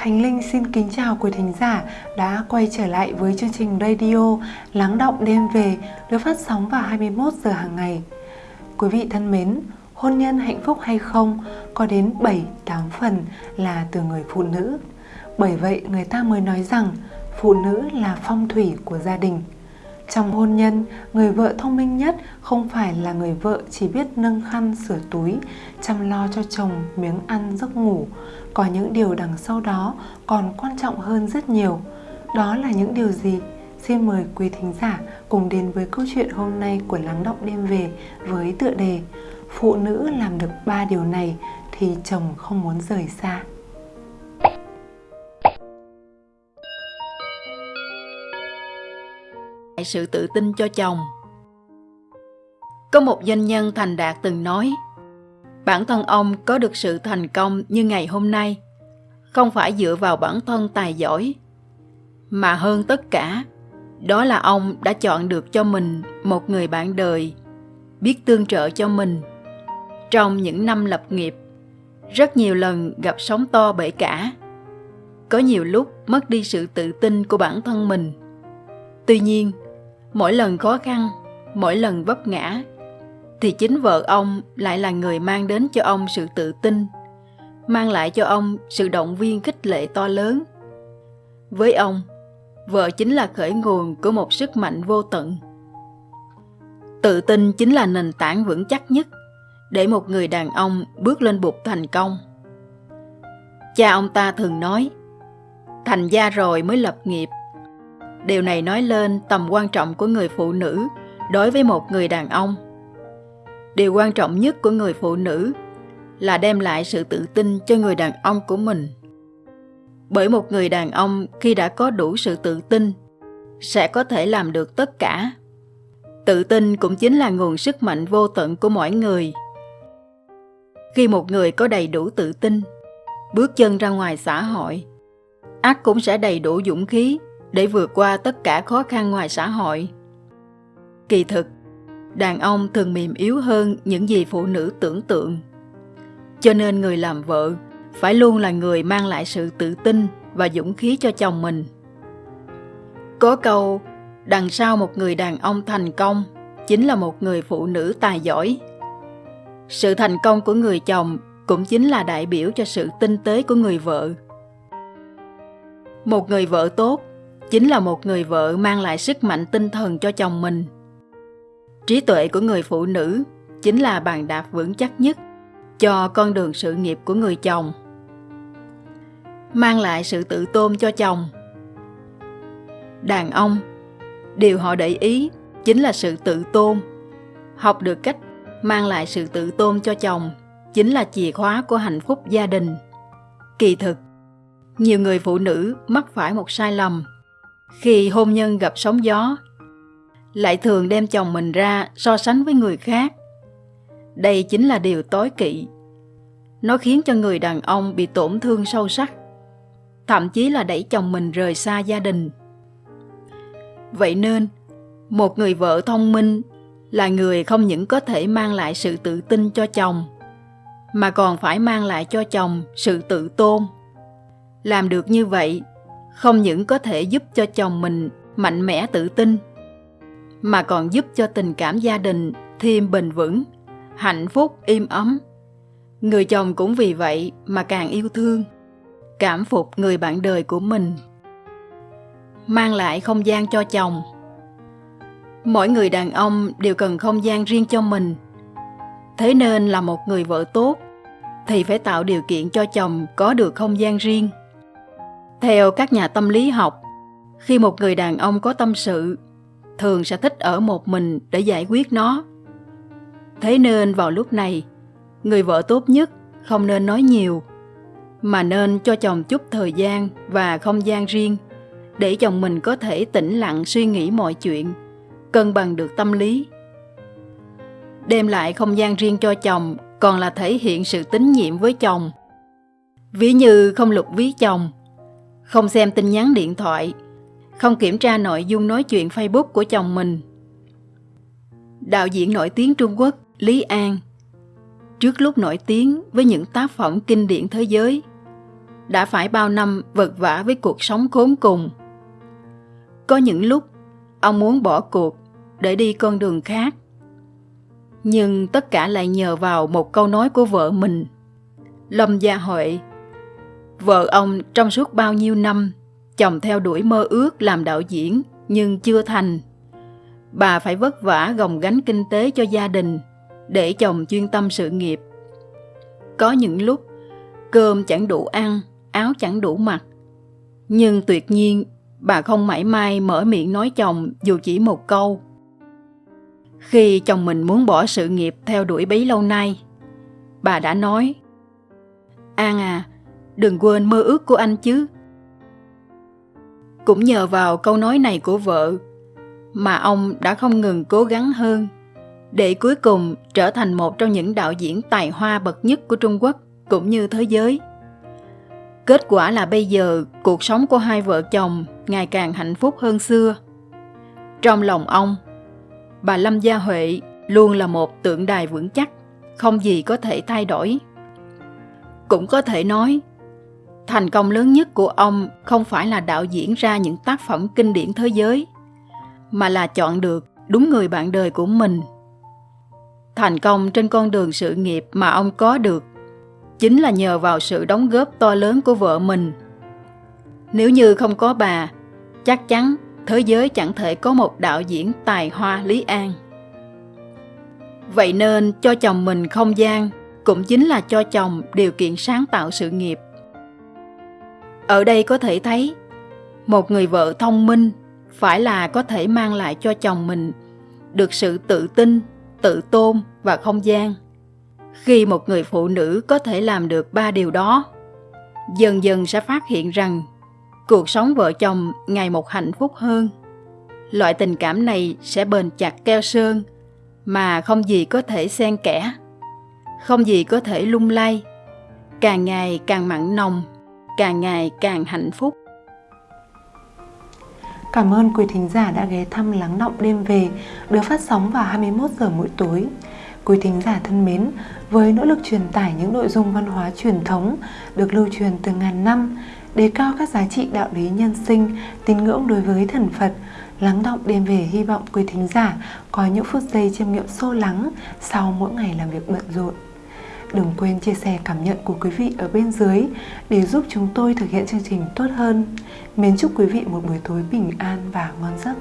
Khánh Linh xin kính chào quý thính giả đã quay trở lại với chương trình radio Lắng động đêm về được phát sóng vào 21 giờ hàng ngày. Quý vị thân mến, hôn nhân hạnh phúc hay không có đến 7 8 phần là từ người phụ nữ. Bởi vậy người ta mới nói rằng phụ nữ là phong thủy của gia đình. Trong hôn nhân, người vợ thông minh nhất không phải là người vợ chỉ biết nâng khăn sửa túi, chăm lo cho chồng miếng ăn giấc ngủ. Có những điều đằng sau đó còn quan trọng hơn rất nhiều. Đó là những điều gì? Xin mời quý thính giả cùng đến với câu chuyện hôm nay của Lắng Động Đêm Về với tựa đề Phụ nữ làm được ba điều này thì chồng không muốn rời xa. Sự tự tin cho chồng. Có một doanh nhân thành đạt từng nói, bản thân ông có được sự thành công như ngày hôm nay, không phải dựa vào bản thân tài giỏi, mà hơn tất cả, đó là ông đã chọn được cho mình một người bạn đời, biết tương trợ cho mình. Trong những năm lập nghiệp, rất nhiều lần gặp sóng to bể cả, có nhiều lúc mất đi sự tự tin của bản thân mình. Tuy nhiên, mỗi lần khó khăn, mỗi lần vấp ngã, thì chính vợ ông lại là người mang đến cho ông sự tự tin, mang lại cho ông sự động viên khích lệ to lớn. Với ông, vợ chính là khởi nguồn của một sức mạnh vô tận. Tự tin chính là nền tảng vững chắc nhất để một người đàn ông bước lên bục thành công. Cha ông ta thường nói, thành gia rồi mới lập nghiệp điều này nói lên tầm quan trọng của người phụ nữ đối với một người đàn ông. Điều quan trọng nhất của người phụ nữ là đem lại sự tự tin cho người đàn ông của mình. Bởi một người đàn ông khi đã có đủ sự tự tin sẽ có thể làm được tất cả. Tự tin cũng chính là nguồn sức mạnh vô tận của mỗi người. Khi một người có đầy đủ tự tin, bước chân ra ngoài xã hội, ác cũng sẽ đầy đủ dũng khí để vượt qua tất cả khó khăn ngoài xã hội. Kỳ thực, đàn ông thường mềm yếu hơn những gì phụ nữ tưởng tượng. Cho nên người làm vợ phải luôn là người mang lại sự tự tin và dũng khí cho chồng mình. Có câu, đằng sau một người đàn ông thành công chính là một người phụ nữ tài giỏi. Sự thành công của người chồng cũng chính là đại biểu cho sự tinh tế của người vợ. Một người vợ tốt chính là một người vợ mang lại sức mạnh tinh thần cho chồng mình. Trí tuệ của người phụ nữ chính là bàn đạp vững chắc nhất cho con đường sự nghiệp của người chồng. Mang lại sự tự tôn cho chồng. Đàn ông, điều họ để ý chính là sự tự tôn. Học được cách mang lại sự tự tôn cho chồng chính là chìa khóa của hạnh phúc gia đình. Kỳ thực, nhiều người phụ nữ mắc phải một sai lầm khi hôn nhân gặp sóng gió, lại thường đem chồng mình ra so sánh với người khác. Đây chính là điều tối kỵ. Nó khiến cho người đàn ông bị tổn thương sâu sắc, thậm chí là đẩy chồng mình rời xa gia đình. Vậy nên, một người vợ thông minh là người không những có thể mang lại sự tự tin cho chồng, mà còn phải mang lại cho chồng sự tự tôn. Làm được như vậy không những có thể giúp cho chồng mình mạnh mẽ tự tin, mà còn giúp cho tình cảm gia đình thêm bền vững, hạnh phúc im ấm. Người chồng cũng vì vậy mà càng yêu thương, cảm phục người bạn đời của mình, mang lại không gian cho chồng. Mỗi người đàn ông đều cần không gian riêng cho mình. Thế nên là một người vợ tốt thì phải tạo điều kiện cho chồng có được không gian riêng theo các nhà tâm lý học, khi một người đàn ông có tâm sự, thường sẽ thích ở một mình để giải quyết nó. Thế nên vào lúc này, người vợ tốt nhất không nên nói nhiều, mà nên cho chồng chút thời gian và không gian riêng để chồng mình có thể tĩnh lặng suy nghĩ mọi chuyện, cân bằng được tâm lý. Đem lại không gian riêng cho chồng còn là thể hiện sự tín nhiệm với chồng. Ví như không lục ví chồng, không xem tin nhắn điện thoại, không kiểm tra nội dung nói chuyện Facebook của chồng mình. Đạo diễn nổi tiếng Trung Quốc Lý An Trước lúc nổi tiếng với những tác phẩm kinh điển thế giới, đã phải bao năm vật vã với cuộc sống khốn cùng. Có những lúc ông muốn bỏ cuộc để đi con đường khác. Nhưng tất cả lại nhờ vào một câu nói của vợ mình. Lâm Gia Huệ Vợ ông trong suốt bao nhiêu năm chồng theo đuổi mơ ước làm đạo diễn nhưng chưa thành. Bà phải vất vả gồng gánh kinh tế cho gia đình để chồng chuyên tâm sự nghiệp. Có những lúc cơm chẳng đủ ăn, áo chẳng đủ mặc. Nhưng tuyệt nhiên bà không mãi mai mở miệng nói chồng dù chỉ một câu. Khi chồng mình muốn bỏ sự nghiệp theo đuổi bấy lâu nay, bà đã nói An à, đừng quên mơ ước của anh chứ. Cũng nhờ vào câu nói này của vợ mà ông đã không ngừng cố gắng hơn để cuối cùng trở thành một trong những đạo diễn tài hoa bậc nhất của Trung Quốc cũng như thế giới. Kết quả là bây giờ cuộc sống của hai vợ chồng ngày càng hạnh phúc hơn xưa. Trong lòng ông, bà Lâm Gia Huệ luôn là một tượng đài vững chắc, không gì có thể thay đổi. Cũng có thể nói, thành công lớn nhất của ông không phải là đạo diễn ra những tác phẩm kinh điển thế giới, mà là chọn được đúng người bạn đời của mình. Thành công trên con đường sự nghiệp mà ông có được chính là nhờ vào sự đóng góp to lớn của vợ mình. Nếu như không có bà, chắc chắn thế giới chẳng thể có một đạo diễn tài hoa Lý An. Vậy nên cho chồng mình không gian cũng chính là cho chồng điều kiện sáng tạo sự nghiệp. Ở đây có thể thấy, một người vợ thông minh phải là có thể mang lại cho chồng mình được sự tự tin, tự tôn và không gian. Khi một người phụ nữ có thể làm được ba điều đó, dần dần sẽ phát hiện rằng cuộc sống vợ chồng ngày một hạnh phúc hơn. Loại tình cảm này sẽ bền chặt keo sơn mà không gì có thể xen kẽ, không gì có thể lung lay, càng ngày càng mặn nồng, càng ngày càng hạnh phúc. Cảm ơn quý thính giả đã ghé thăm Lắng Động Đêm Về được phát sóng vào 21 giờ mỗi tối. Quý thính giả thân mến, với nỗ lực truyền tải những nội dung văn hóa truyền thống được lưu truyền từ ngàn năm, đề cao các giá trị đạo lý nhân sinh, tín ngưỡng đối với thần Phật, lắng động đêm về hy vọng quý thính giả có những phút giây chiêm nghiệm sâu lắng sau mỗi ngày làm việc bận rộn. Đừng quên chia sẻ cảm nhận của quý vị ở bên dưới để giúp chúng tôi thực hiện chương trình tốt hơn. Mến chúc quý vị một buổi tối bình an và ngon giấc.